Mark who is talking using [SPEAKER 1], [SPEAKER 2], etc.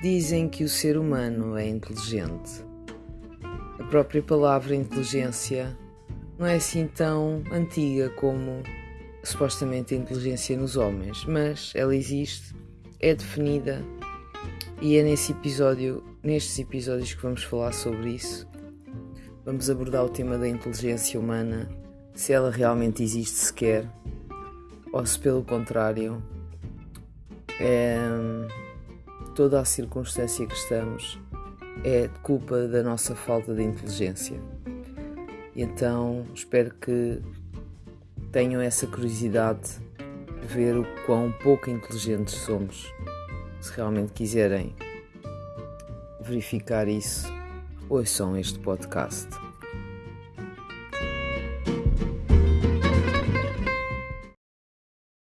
[SPEAKER 1] Dizem que o ser humano é inteligente. A própria palavra inteligência não é assim tão antiga como supostamente a inteligência nos homens, mas ela existe, é definida e é nesse episódio, nestes episódios que vamos falar sobre isso. Vamos abordar o tema da inteligência humana, se ela realmente existe sequer, ou se pelo contrário é toda a circunstância que estamos é culpa da nossa falta de inteligência. Então espero que tenham essa curiosidade de ver o quão pouco inteligentes somos. Se realmente quiserem verificar isso, ouçam este podcast.